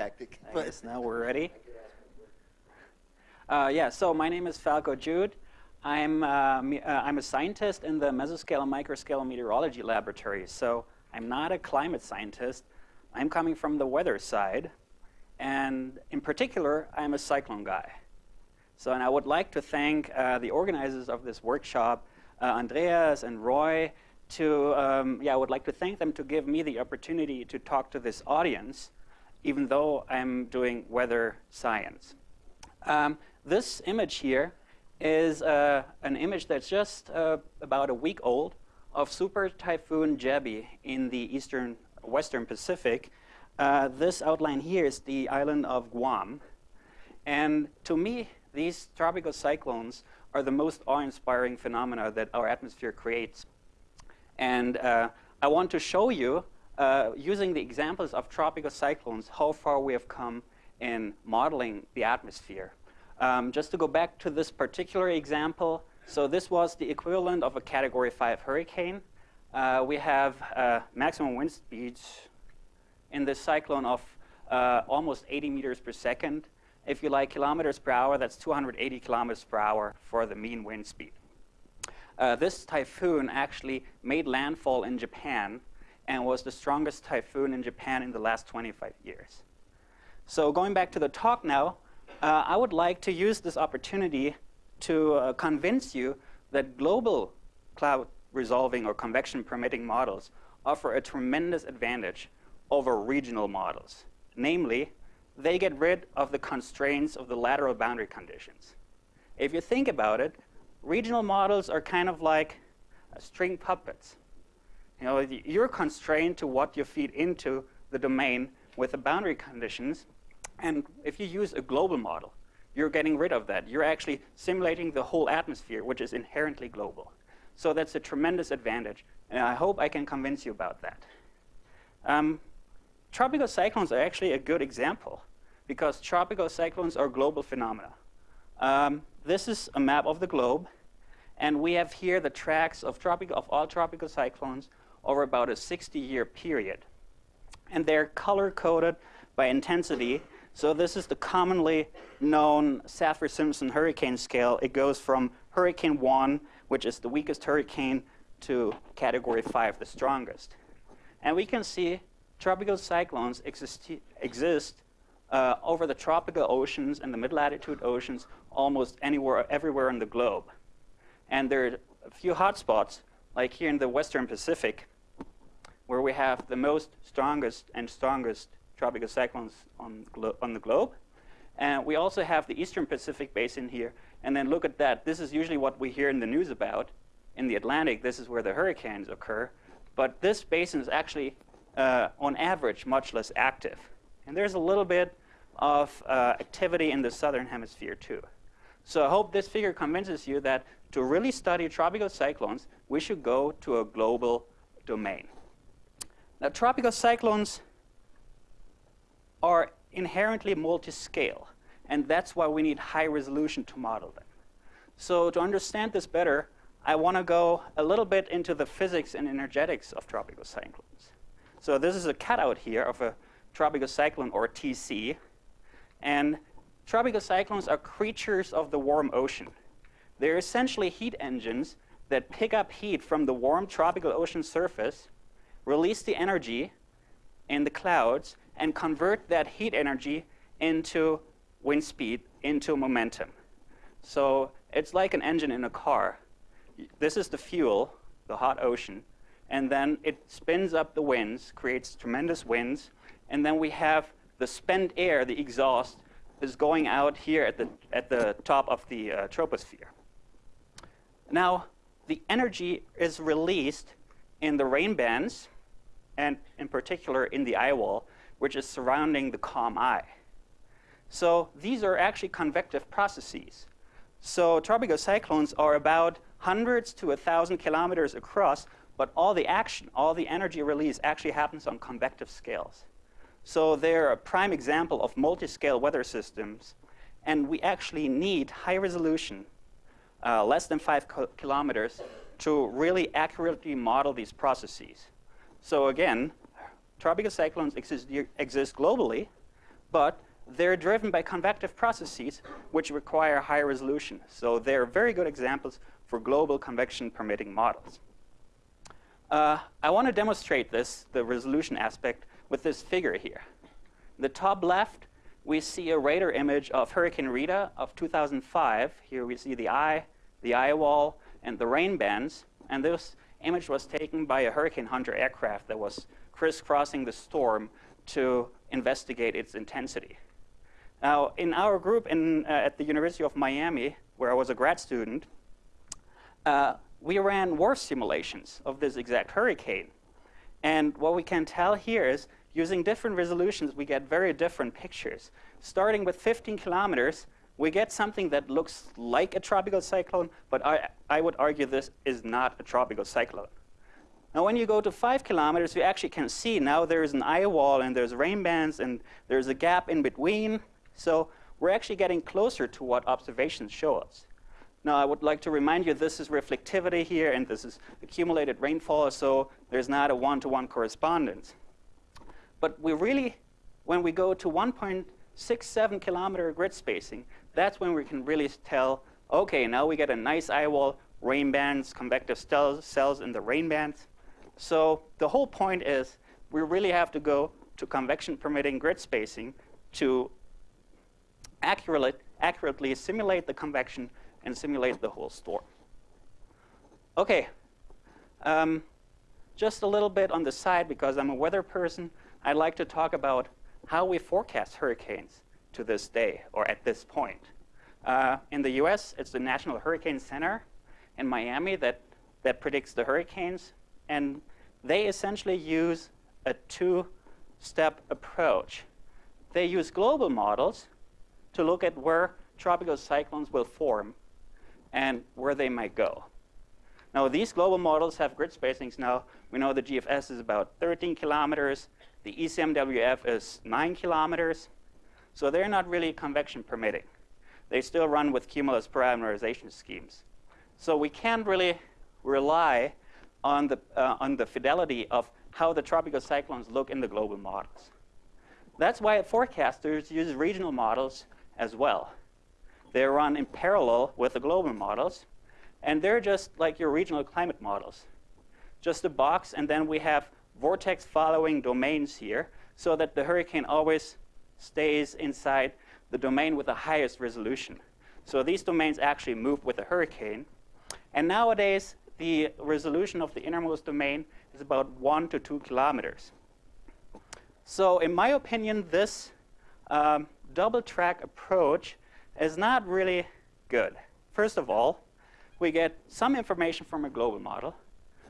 tactic. I guess now we're ready. Uh, yeah, so my name is Falko Judt. I'm, uh, uh, I'm a scientist in the mesoscale and microscale meteorology laboratory. So I'm not a climate scientist. I'm coming from the weather side. And in particular, I'm a cyclone guy. So, and I would like to thank uh, the organizers of this workshop, uh, Andreas and Roy, to, um, yeah, I would like to thank them to give me the opportunity to talk to this audience, even though I'm doing weather science. Um, this image here is uh, an image that's just uh, about a week old of Super Typhoon Jebi in the eastern western Pacific. Uh, this outline here is the island of Guam. And to me, these tropical cyclones are the most awe-inspiring phenomena that our atmosphere creates. And uh, I want to show you, uh, using the examples of tropical cyclones, how far we have come in modeling the atmosphere. Um, just to go back to this particular example, so this was the equivalent of a Category 5 hurricane. Uh, we have uh, maximum wind speeds in this cyclone of uh, almost 80 meters per second. If you like kilometers per hour, that's 280 kilometers per hour for the mean wind speed. Uh, this typhoon actually made landfall in Japan and was the strongest typhoon in Japan in the last 25 years. So going back to the talk now, uh, I would like to use this opportunity to uh, convince you that global cloud resolving or convection permitting models offer a tremendous advantage over regional models. Namely, they get rid of the constraints of the lateral boundary conditions. If you think about it, regional models are kind of like string puppets. You know, you're constrained to what you feed into the domain with the boundary conditions. And if you use a global model, you're getting rid of that. You're actually simulating the whole atmosphere, which is inherently global. So that's a tremendous advantage. And I hope I can convince you about that. Um, tropical cyclones are actually a good example because tropical cyclones are global phenomena. Um, this is a map of the globe. And we have here the tracks of, tropical, of all tropical cyclones over about a 60-year period. And they're color-coded by intensity. So this is the commonly known Saffir-Simpson hurricane scale. It goes from Hurricane 1, which is the weakest hurricane, to Category 5, the strongest. And we can see tropical cyclones exist, exist uh, over the tropical oceans and the mid-latitude oceans almost anywhere, everywhere in the globe. And there are a few hotspots, like here in the Western Pacific, where we have the most strongest and strongest tropical cyclones on, on the globe. And we also have the Eastern Pacific basin here. And then look at that. This is usually what we hear in the news about. In the Atlantic, this is where the hurricanes occur. But this basin is actually, uh, on average, much less active. And there's a little bit of uh, activity in the southern hemisphere, too. So I hope this figure convinces you that to really study tropical cyclones, we should go to a global domain. Now, tropical cyclones are inherently multi-scale, and that's why we need high resolution to model them. So to understand this better, I want to go a little bit into the physics and energetics of tropical cyclones. So this is a cutout here of a tropical cyclone, or TC. And tropical cyclones are creatures of the warm ocean. They're essentially heat engines that pick up heat from the warm tropical ocean surface, release the energy in the clouds, and convert that heat energy into wind speed, into momentum. So it's like an engine in a car. This is the fuel, the hot ocean, and then it spins up the winds, creates tremendous winds, and then we have the spent air, the exhaust, is going out here at the, at the top of the uh, troposphere. Now, the energy is released in the rain bands, and in particular in the eye wall, which is surrounding the calm eye. So these are actually convective processes. So tropical cyclones are about hundreds to a thousand kilometers across, but all the action, all the energy release actually happens on convective scales. So they're a prime example of multi-scale weather systems, and we actually need high resolution uh, less than five kilometers to really accurately model these processes. So again, tropical cyclones exist, exist globally, but they're driven by convective processes which require high resolution. So they're very good examples for global convection permitting models. Uh, I want to demonstrate this, the resolution aspect, with this figure here. In The top left, we see a radar image of Hurricane Rita of 2005. Here we see the eye, the eye wall, and the rain bands. And this image was taken by a Hurricane Hunter aircraft that was crisscrossing the storm to investigate its intensity. Now, in our group in, uh, at the University of Miami, where I was a grad student, uh, we ran WRF simulations of this exact hurricane. And what we can tell here is, using different resolutions, we get very different pictures. Starting with 15 kilometers, we get something that looks like a tropical cyclone, but I, I would argue this is not a tropical cyclone. Now, when you go to five kilometers, you actually can see now there's an eye wall and there's rain bands and there's a gap in between. So we're actually getting closer to what observations show us. Now, I would like to remind you this is reflectivity here, and this is accumulated rainfall, so there's not a one-to-one -one correspondence. But we really, when we go to 1.67 kilometer grid spacing, that's when we can really tell, okay, now we get a nice eye wall, rain bands, convective cells cells in the rain bands. So the whole point is we really have to go to convection permitting grid spacing to accurately, accurately simulate the convection and simulate the whole storm. Okay, um, just a little bit on the side because I'm a weather person. I'd like to talk about how we forecast hurricanes to this day or at this point. Uh, in the US, it's the National Hurricane Center in Miami that, that predicts the hurricanes. And they essentially use a two-step approach. They use global models to look at where tropical cyclones will form and where they might go. Now, these global models have grid spacings now. We know the GFS is about 13 kilometers. The ECMWF is 9 kilometers. So they're not really convection permitting. They still run with cumulus parameterization schemes. So we can't really rely on the, uh, on the fidelity of how the tropical cyclones look in the global models. That's why forecasters use regional models as well. They run in parallel with the global models, and they're just like your regional climate models. Just a box, and then we have vortex following domains here so that the hurricane always stays inside the domain with the highest resolution. So these domains actually move with the hurricane. And nowadays, the resolution of the innermost domain is about one to two kilometers. So in my opinion, this um, double track approach is not really good. First of all, we get some information from a global model,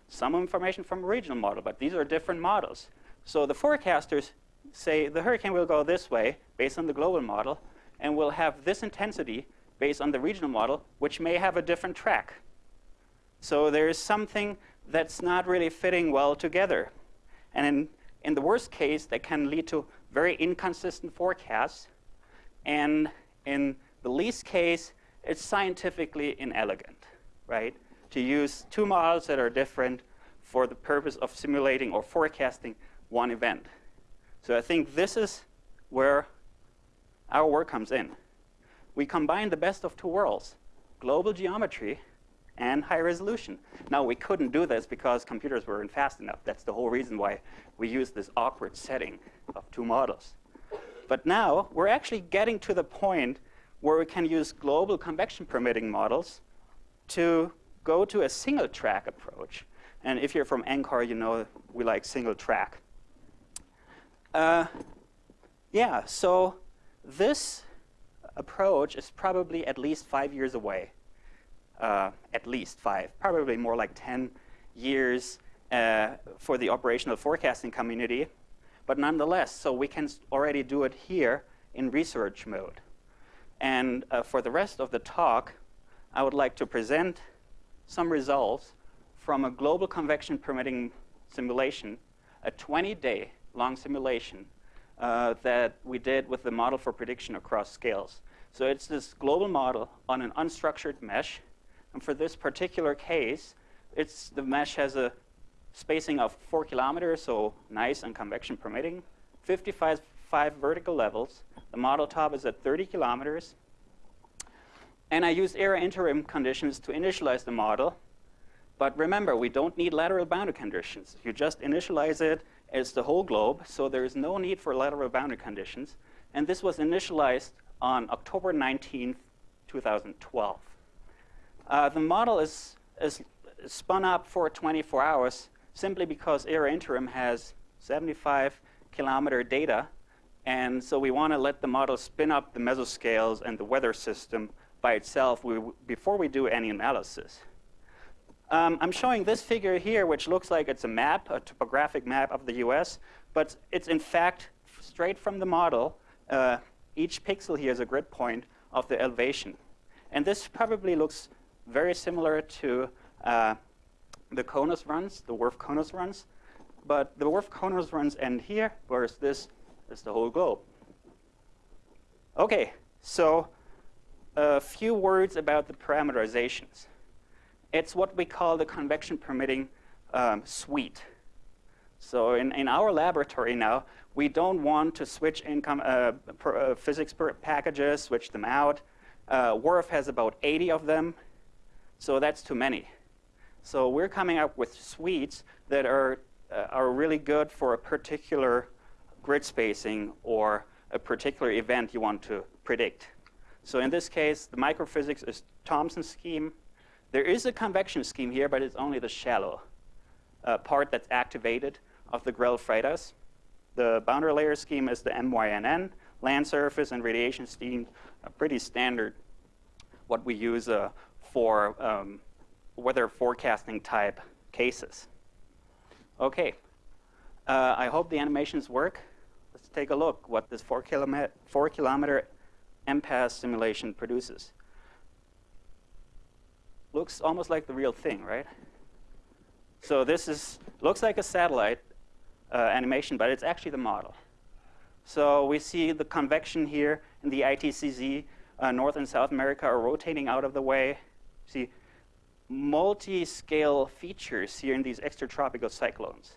some information from a regional model, but these are different models. So the forecasters say the hurricane will go this way based on the global model, and will have this intensity based on the regional model, which may have a different track. So there is something that's not really fitting well together. And in, in the worst case, that can lead to very inconsistent forecasts. And in the least case, it's scientifically inelegant, right? To use two models that are different for the purpose of simulating or forecasting one event. So I think this is where our work comes in. We combine the best of two worlds, global geometry and high resolution. Now, we couldn't do this because computers weren't fast enough. That's the whole reason why we use this awkward setting of two models. But now, we're actually getting to the point where we can use global convection permitting models to go to a single track approach. And if you're from NCAR, you know we like single track. Uh, yeah, so this approach is probably at least five years away. Uh, at least five, probably more like 10 years uh, for the operational forecasting community. But nonetheless, so we can already do it here in research mode. And uh, for the rest of the talk, I would like to present some results from a global convection permitting simulation, a 20-day long simulation uh, that we did with the model for prediction across scales. So it's this global model on an unstructured mesh. And for this particular case, it's the mesh has a spacing of four kilometers, so nice and convection permitting, 55 five vertical levels, The model top is at 30 kilometers. And I used ERA-Interim conditions to initialize the model. But remember, we don't need lateral boundary conditions. You just initialize it as the whole globe, so there is no need for lateral boundary conditions. And this was initialized on October 19, 2012. Uh, the model is, is spun up for 24 hours simply because ERA-Interim has 75 kilometer data. And so we want to let the model spin up the mesoscales and the weather system by itself we, before we do any analysis. Um, I'm showing this figure here, which looks like it's a map, a topographic map of the US, but it's in fact straight from the model. Uh, each pixel here is a grid point of the elevation. And this probably looks very similar to uh, the CONUS runs, the WRF-CONUS runs. But the WRF-CONUS runs end here, whereas this is the whole globe. OK, so a few words about the parameterizations. It's what we call the convection permitting um, suite. So in, in our laboratory now, we don't want to switch income, uh, per, uh, physics packages, switch them out. Uh, WRF has about 80 of them, so that's too many. So we're coming up with suites that are, uh, are really good for a particular grid spacing or a particular event you want to predict. So in this case, the microphysics is Thompson scheme. There is a convection scheme here, but it's only the shallow uh, part that's activated of the Grell-Freitas. The boundary layer scheme is the MYNN. Land surface and radiation scheme are pretty standard, what we use uh, for um, weather forecasting type cases. Okay, uh, I hope the animations work. Let's take a look what this four kilometer, four kilometer MPAS simulation produces. Looks almost like the real thing, right? So this is looks like a satellite uh, animation, but it's actually the model. So we see the convection here in the ITCZ. Uh, North and South America are rotating out of the way. See multi-scale features here in these extratropical cyclones.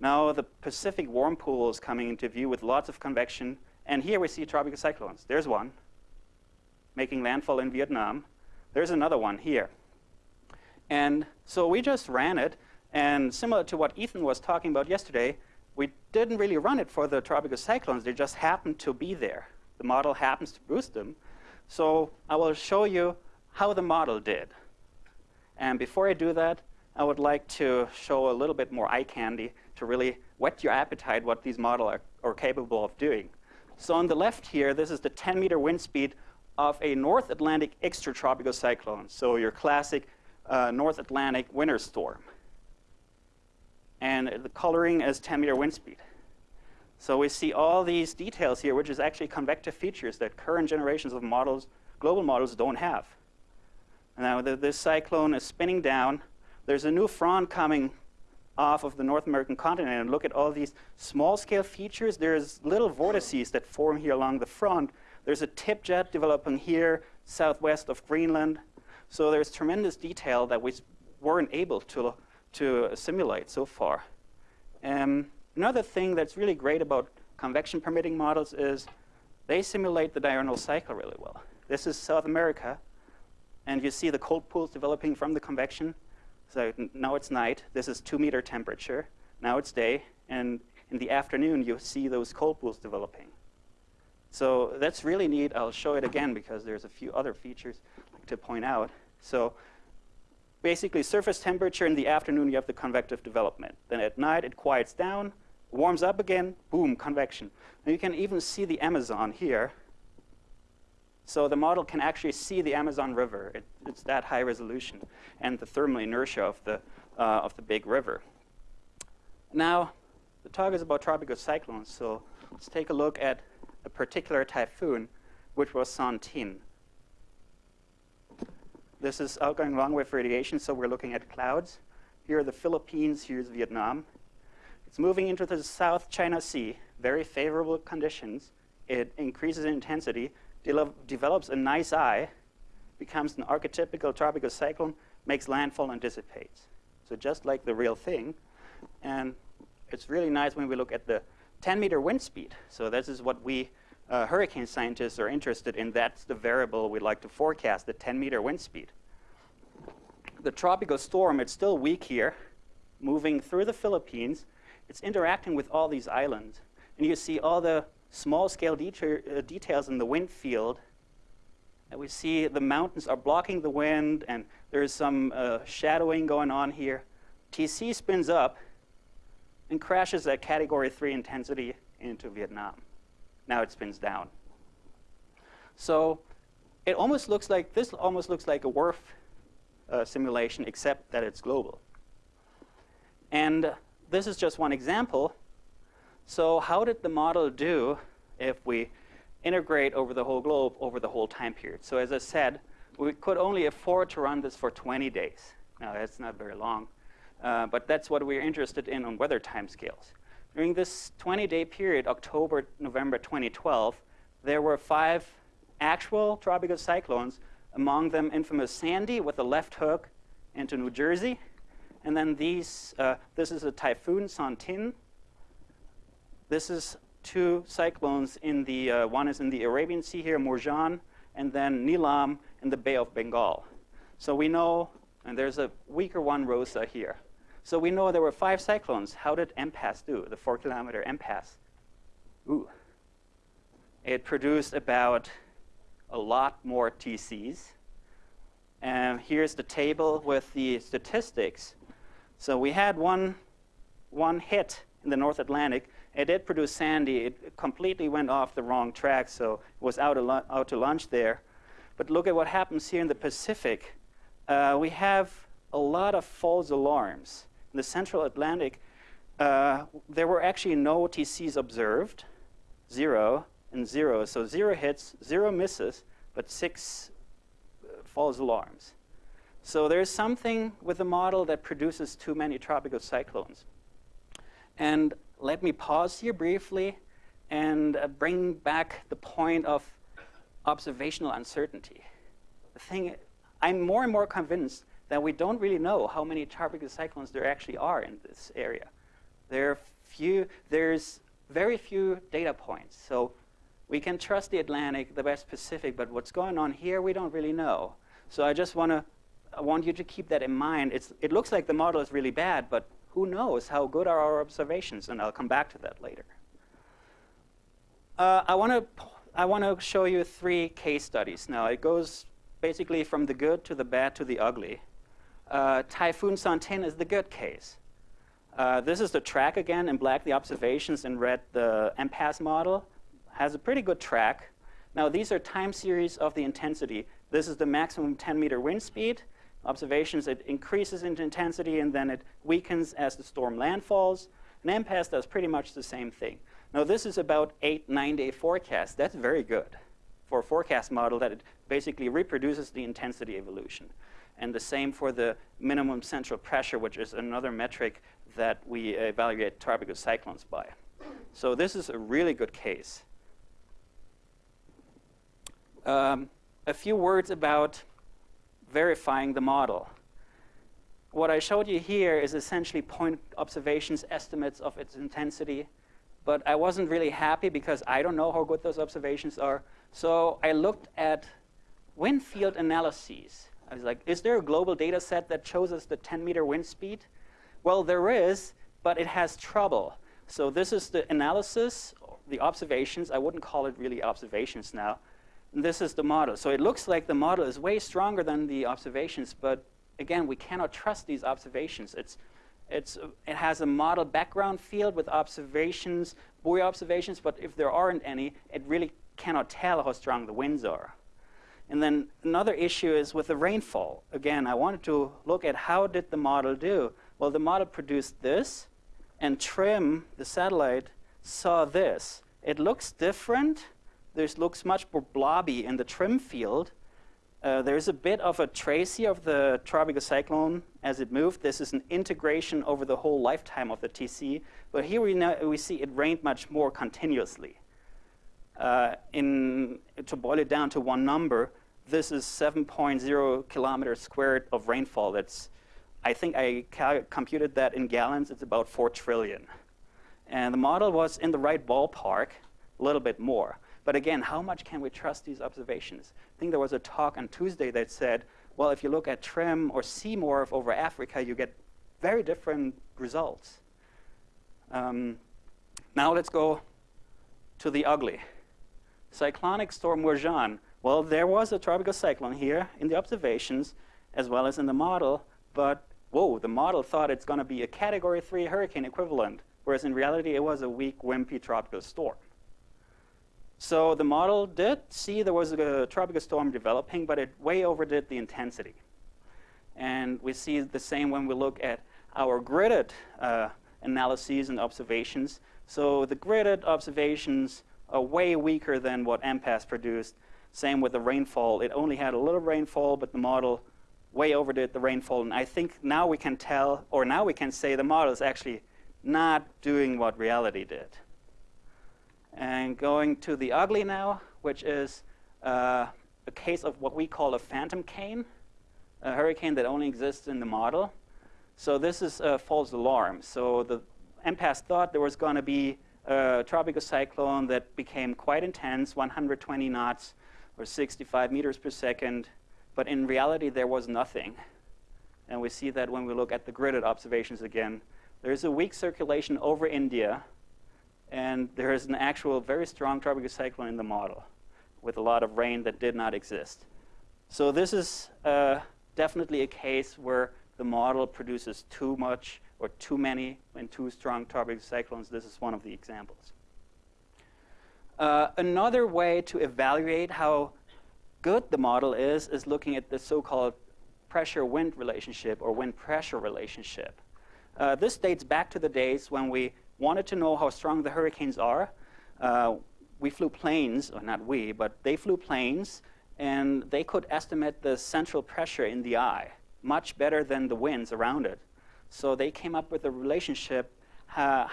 Now the Pacific warm pool is coming into view with lots of convection. And here we see tropical cyclones. There's one making landfall in Vietnam. There's another one here. And so we just ran it. And similar to what Ethan was talking about yesterday, we didn't really run it for the tropical cyclones. They just happened to be there. The model happens to boost them. So I will show you how the model did. And before I do that, I would like to show a little bit more eye candy to really whet your appetite what these models are, are capable of doing. So on the left here, this is the 10 meter wind speed of a North Atlantic extratropical cyclone. So your classic uh, North Atlantic winter storm. And the coloring is 10 meter wind speed. So we see all these details here, which is actually convective features that current generations of models, global models, don't have. Now the, this cyclone is spinning down. There's a new front coming off of the North American continent and look at all these small scale features. There's little vortices that form here along the front. There's a tip jet developing here southwest of Greenland. So there's tremendous detail that we weren't able to, to simulate so far. Um, another thing that's really great about convection permitting models is they simulate the diurnal cycle really well. This is South America, and you see the cold pools developing from the convection. So now it's night. This is two meter temperature. Now it's day. And in the afternoon, you see those cold pools developing. So that's really neat. I'll show it again because there's a few other features to point out. So basically, surface temperature in the afternoon, you have the convective development. Then at night, it quiets down, warms up again, boom, convection. Now you can even see the Amazon here. So the model can actually see the Amazon River. It, it's that high resolution and the thermal inertia of the, uh, of the big river. Now, the talk is about tropical cyclones, so let's take a look at a particular typhoon, which was Son-Tinh. This is outgoing long-wave radiation, so we're looking at clouds. Here are the Philippines, here's Vietnam. It's moving into the South China Sea, very favorable conditions. It increases in intensity, de develops a nice eye, becomes an archetypical tropical cyclone, makes landfall and dissipates. So just like the real thing. And it's really nice when we look at the 10 meter wind speed. So this is what we uh, hurricane scientists are interested in. That's the variable we'd like to forecast, the 10 meter wind speed. The tropical storm, it's still weak here, moving through the Philippines. It's interacting with all these islands. And you see all the small scale uh, details in the wind field. And we see the mountains are blocking the wind, and there's some uh, shadowing going on here. TC spins up and crashes at category 3 intensity into Vietnam. Now it spins down. So it almost looks like, this almost looks like a WRF uh, simulation, except that it's global. And this is just one example. So how did the model do if we integrate over the whole globe over the whole time period? So as I said, we could only afford to run this for 20 days. Now, that's not very long. Uh, but that's what we're interested in on weather timescales. During this 20-day period, October, November 2012, there were five actual tropical cyclones, among them infamous Sandy with a left hook into New Jersey. And then these, uh, this is a typhoon, Son-Tinh. This is two cyclones in the, uh, one is in the Arabian Sea here, Murjan, and then Nilam in the Bay of Bengal. So we know, and there's a weaker one, Rosa, here. So we know there were five cyclones. How did MPAS do, the four kilometer MPAS? Ooh. It produced about a lot more TCs. And here's the table with the statistics. So we had one, one hit in the North Atlantic. It did produce Sandy. It completely went off the wrong track, so it was out, out to lunch there. But look at what happens here in the Pacific. Uh, we have a lot of false alarms in the central Atlantic, uh, there were actually no TCs observed, zero and zero. So zero hits, zero misses, but six uh, false alarms. So there's something with the model that produces too many tropical cyclones. And let me pause here briefly and uh, bring back the point of observational uncertainty. The thing, I'm more and more convinced that we don't really know how many tropical cyclones there actually are in this area. There are few, there's very few data points. So we can trust the Atlantic, the West Pacific, but what's going on here, we don't really know. So I just want to I want you to keep that in mind. It's, it looks like the model is really bad, but who knows how good are our observations? And I'll come back to that later. Uh, I want to I want to show you three case studies. Now, it goes basically from the good to the bad to the ugly. Uh, Typhoon Son-Tinh is the good case. Uh, this is the track again, in black the observations, in red the MPAS model. Has a pretty good track. Now these are time series of the intensity. This is the maximum 10 meter wind speed. Observations, it increases in intensity and then it weakens as the storm landfalls. And MPAS does pretty much the same thing. Now this is about eight, nine day forecast. That's very good for a forecast model that it basically reproduces the intensity evolution. And the same for the minimum central pressure, which is another metric that we evaluate tropical cyclones by. So this is a really good case. Um, a few words about verifying the model. What I showed you here is essentially point observations, estimates of its intensity. But I wasn't really happy because I don't know how good those observations are. So I looked at wind field analyses. I was like, is there a global data set that shows us the 10 meter wind speed? Well, there is, but it has trouble. So this is the analysis, the observations. I wouldn't call it really observations now. And this is the model. So it looks like the model is way stronger than the observations, but again, we cannot trust these observations. It's, it's, it has a model background field with observations, buoy observations, but if there aren't any, it really cannot tell how strong the winds are. And then another issue is with the rainfall. Again, I wanted to look at how did the model do. Well, the model produced this, and TRMM, the satellite, saw this. It looks different. This looks much more blobby in the TRMM field. Uh, there's a bit of a tracy of the tropical cyclone as it moved. This is an integration over the whole lifetime of the TC. But here we, know, we see it rained much more continuously uh, in, to boil it down to one number, this is 7.0 kilometers squared of rainfall. That's, I think I computed that in gallons, it's about 4 trillion. And the model was in the right ballpark, a little bit more. But again, how much can we trust these observations? I think there was a talk on Tuesday that said, well, if you look at TRMM or CMORPH over Africa, you get very different results. Um, now let's go to the ugly. Cyclonic storm Murjan. Well, there was a tropical cyclone here in the observations as well as in the model, but whoa, the model thought it's going to be a category three hurricane equivalent, whereas in reality it was a weak, wimpy tropical storm. So the model did see there was a tropical storm developing, but it way overdid the intensity. And we see the same when we look at our gridded uh, analyses and observations. So the gridded observations way weaker than what MPAS produced. Same with the rainfall. It only had a little rainfall, but the model way overdid the rainfall. And I think now we can tell, or now we can say the model is actually not doing what reality did. And going to the ugly now, which is uh, a case of what we call a phantom cane, a hurricane that only exists in the model. So this is a false alarm. So the MPAS thought there was going to be a tropical cyclone that became quite intense, 120 knots or 65 meters per second, but in reality there was nothing. And we see that when we look at the gridded observations again. There's a weak circulation over India, and there is an actual very strong tropical cyclone in the model with a lot of rain that did not exist. So this is uh, definitely a case where the model produces too much or too many and too strong tropical cyclones. This is one of the examples. Uh, another way to evaluate how good the model is is looking at the so-called pressure-wind relationship or wind-pressure relationship. Uh, this dates back to the days when we wanted to know how strong the hurricanes are. Uh, we flew planes, or not we, but they flew planes, and they could estimate the central pressure in the eye much better than the winds around it. So they came up with a relationship, uh,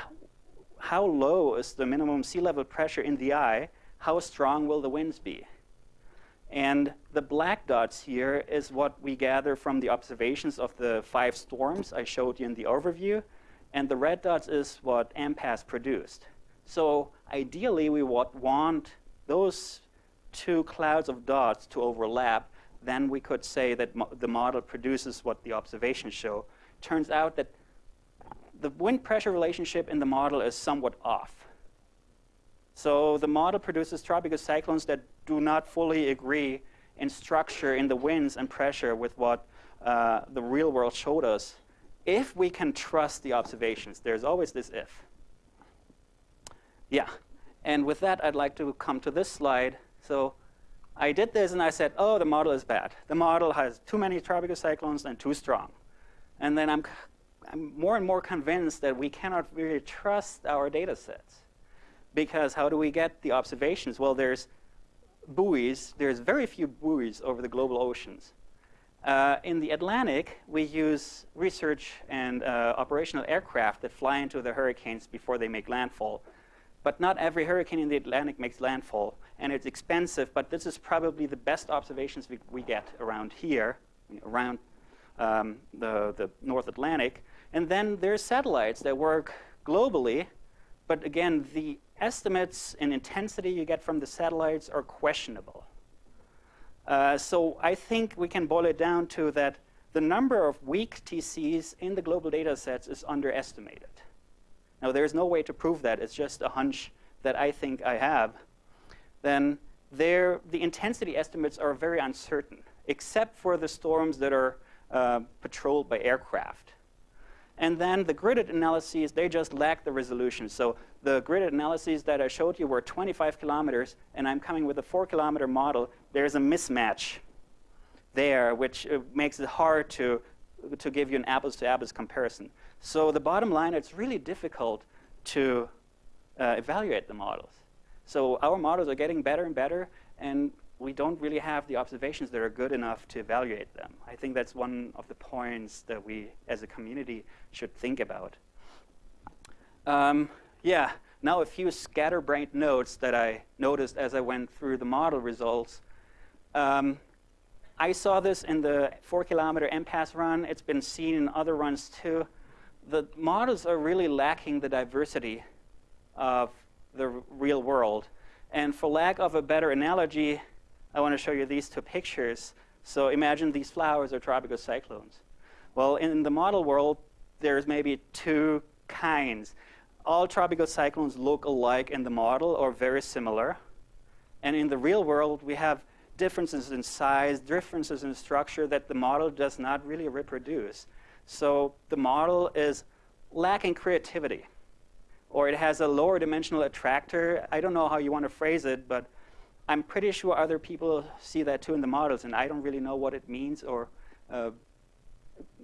how low is the minimum sea level pressure in the eye, how strong will the winds be? And the black dots here is what we gather from the observations of the five storms I showed you in the overview. And the red dots is what MPAS produced. So ideally, we would want those two clouds of dots to overlap. Then we could say that mo the model produces what the observations show. Turns out that the wind pressure relationship in the model is somewhat off. So the model produces tropical cyclones that do not fully agree in structure in the winds and pressure with what uh, the real world showed us if we can trust the observations. There's always this if. Yeah, and with that, I'd like to come to this slide. So I did this, and I said, oh, the model is bad. The model has too many tropical cyclones and too strong. And then I'm, I'm more and more convinced that we cannot really trust our data sets. Because how do we get the observations? Well, there's buoys. There's very few buoys over the global oceans. Uh, in the Atlantic, we use research and uh, operational aircraft that fly into the hurricanes before they make landfall. But not every hurricane in the Atlantic makes landfall, and it's expensive, but this is probably the best observations we, we get around here, around um, the, the North Atlantic. And then there's satellites that work globally, but again, the estimates and intensity you get from the satellites are questionable. Uh, so I think we can boil it down to that the number of weak TCs in the global data sets is underestimated. Now, there's no way to prove that. It's just a hunch that I think I have. Then there, the intensity estimates are very uncertain, except for the storms that are uh, patrolled by aircraft. And then the gridded analyses, they just lack the resolution. So the gridded analyses that I showed you were 25 kilometers, and I'm coming with a four kilometer model. There's a mismatch there, which uh, makes it hard to, to give you an apples to apples comparison. So the bottom line, it's really difficult to uh, evaluate the models. So our models are getting better and better, and we don't really have the observations that are good enough to evaluate them. I think that's one of the points that we, as a community, should think about. Um, yeah, now a few scatterbrained notes that I noticed as I went through the model results. Um, I saw this in the four kilometer MPAS run. It's been seen in other runs too. The models are really lacking the diversity of the real world. And for lack of a better analogy, I want to show you these two pictures. So imagine these flowers are tropical cyclones. Well, in the model world, there's maybe two kinds. All tropical cyclones look alike in the model or very similar. And in the real world, we have differences in size, differences in structure that the model does not really reproduce. So the model is lacking creativity, or it has a lower dimensional attractor. I don't know how you want to phrase it, but I'm pretty sure other people see that too in the models, and I don't really know what it means or uh,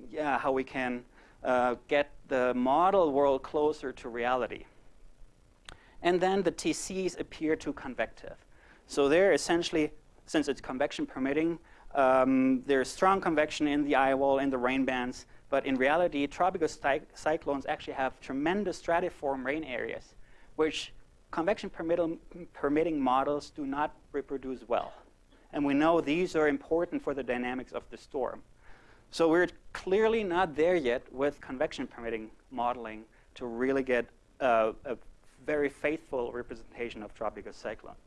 yeah, how we can uh, get the model world closer to reality. And then the TCs appear too convective. So they're essentially, since it's convection permitting, um, there's strong convection in the eye wall, in the rain bands, but in reality, tropical cyclones actually have tremendous stratiform rain areas, which convection permitting models do not reproduce well. And we know these are important for the dynamics of the storm. So we're clearly not there yet with convection permitting modeling to really get uh, a very faithful representation of tropical cyclones.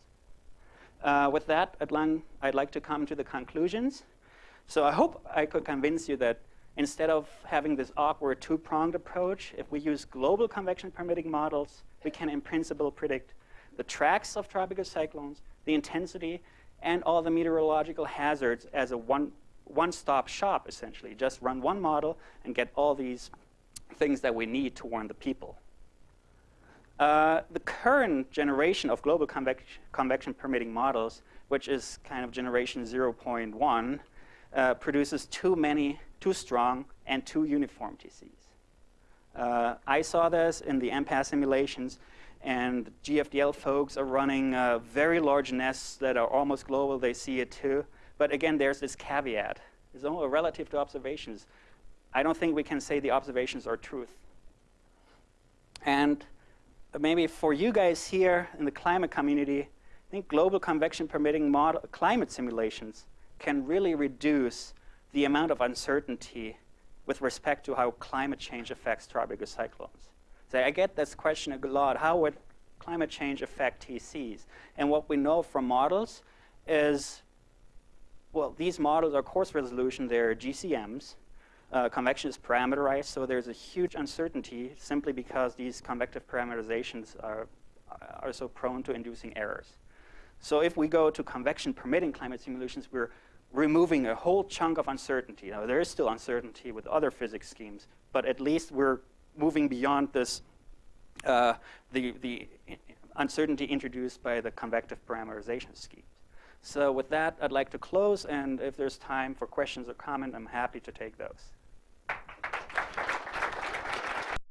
Uh, with that, at long, I'd like to come to the conclusions. So I hope I could convince you that instead of having this awkward two-pronged approach, if we use global convection permitting models, we can in principle predict the tracks of tropical cyclones, the intensity, and all the meteorological hazards as a one, one-stop shop, essentially. Just run one model and get all these things that we need to warn the people. Uh, the current generation of global convec convection permitting models, which is kind of generation 0.1, uh, produces too many, too strong, and too uniform TCs. Uh, I saw this in the MPAS simulations, and GFDL folks are running uh, very large nests that are almost global. They see it too. But again, there's this caveat. It's only relative to observations. I don't think we can say the observations are truth. And maybe for you guys here in the climate community, I think global convection permitting model, climate simulations can really reduce the amount of uncertainty with respect to how climate change affects tropical cyclones. So I get this question a lot, how would climate change affect TCs? And what we know from models is, well, these models are coarse resolution, they're GCMs, uh, convection is parameterized, so there's a huge uncertainty simply because these convective parameterizations are, are so prone to inducing errors. So if we go to convection permitting climate simulations, we're removing a whole chunk of uncertainty. Now, there is still uncertainty with other physics schemes, but at least we're moving beyond this, uh, the, the uncertainty introduced by the convective parameterization schemes. So with that, I'd like to close, and if there's time for questions or comment, I'm happy to take those.